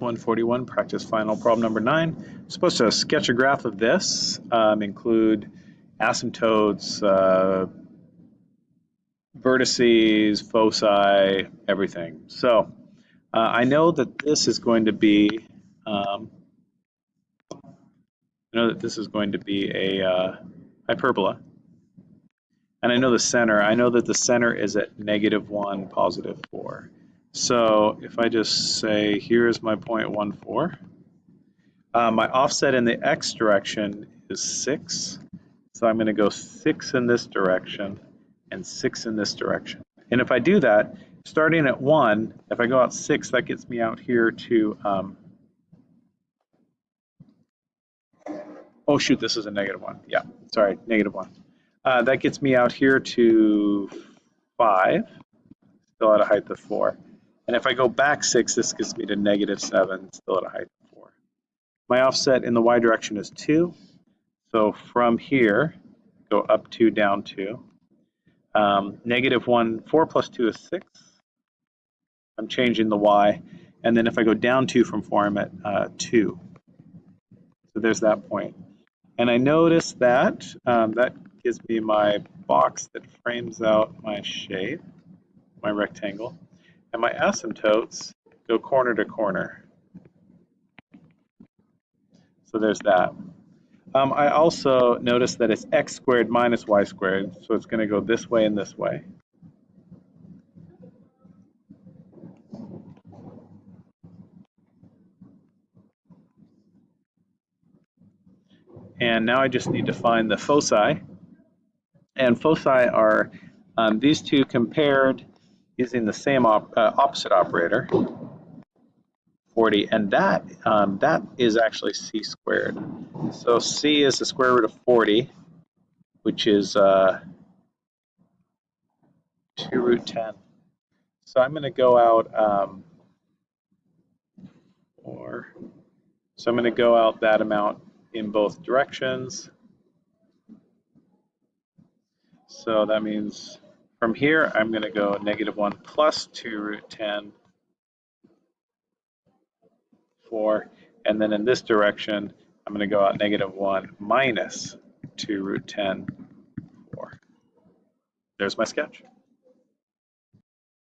141, practice final problem number nine. I'm supposed to sketch a graph of this, um, include asymptotes, uh, vertices, foci, everything. So uh, I know that this is going to be, um, I know that this is going to be a uh, hyperbola. And I know the center, I know that the center is at negative one, positive four. So if I just say, here's my 0.14, uh, my offset in the x direction is 6. So I'm going to go 6 in this direction and 6 in this direction. And if I do that, starting at 1, if I go out 6, that gets me out here to, um, oh shoot, this is a negative 1. Yeah, sorry, negative 1. Uh, that gets me out here to 5, still at a height of 4. And if I go back six, this gets me to negative seven, still at a height of four. My offset in the y direction is two. So from here, go up two, down two. Um, negative one, four plus two is six. I'm changing the y. And then if I go down two from four, I'm at uh, two. So there's that point. And I notice that um, that gives me my box that frames out my shape, my rectangle and my asymptotes go corner to corner. So there's that. Um, I also notice that it's x squared minus y squared, so it's going to go this way and this way. And now I just need to find the foci. And foci are um, these two compared using the same op uh, opposite operator, 40, and that um, that is actually c squared. So c is the square root of 40, which is uh, 2 root 10. So I'm going to go out, um, or, so I'm going to go out that amount in both directions. So that means from here, I'm going to go negative 1 plus 2 root 10, 4. And then in this direction, I'm going to go out negative 1 minus 2 root 10, 4. There's my sketch.